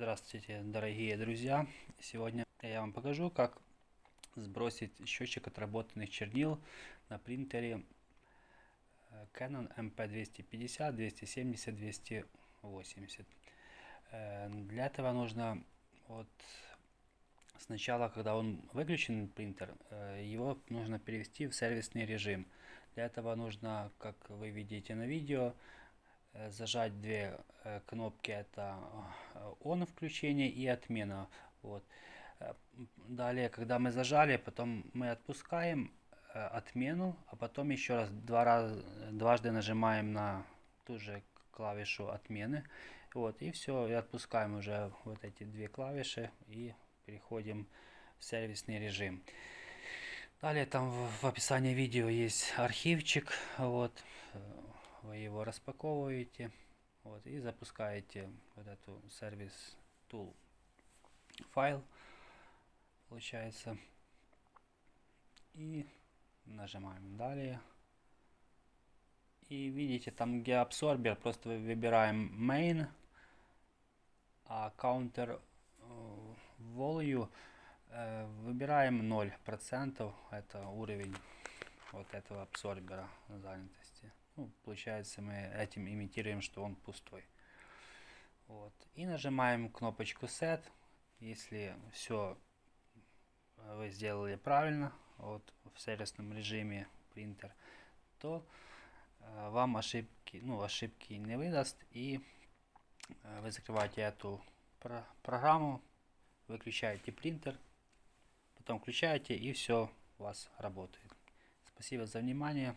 Здравствуйте, дорогие друзья! Сегодня я вам покажу, как сбросить счетчик отработанных чернил на принтере э, Canon MP250, 270, 280. Для этого нужно вот сначала, когда он выключен принтер, э, его нужно перевести в сервисный режим. Для этого нужно, как вы видите на видео, зажать две э, кнопки это э, on включение и отмена вот. Далее когда мы зажали потом мы отпускаем отмену а потом еще раз два раза дважды нажимаем на ту же клавишу отмены вот и все и отпускаем уже вот эти две клавиши и переходим в сервисный режим. Далее там в описании видео есть архивчик вот вы его распаковываете вот, и запускаете вот эту сервис tool файл получается. И нажимаем далее и видите там где абсорбер просто выбираем main а counter э, value э, выбираем 0 процентов. Это уровень вот этого абсорбера занятости. Ну, получается, мы этим имитируем, что он пустой. Вот. И нажимаем кнопочку Set. Если все вы сделали правильно, вот в сервисном режиме принтер, то э, вам ошибки, ну, ошибки не выдаст. И э, вы закрываете эту про программу, выключаете принтер, потом включаете и все у вас работает. Спасибо за внимание.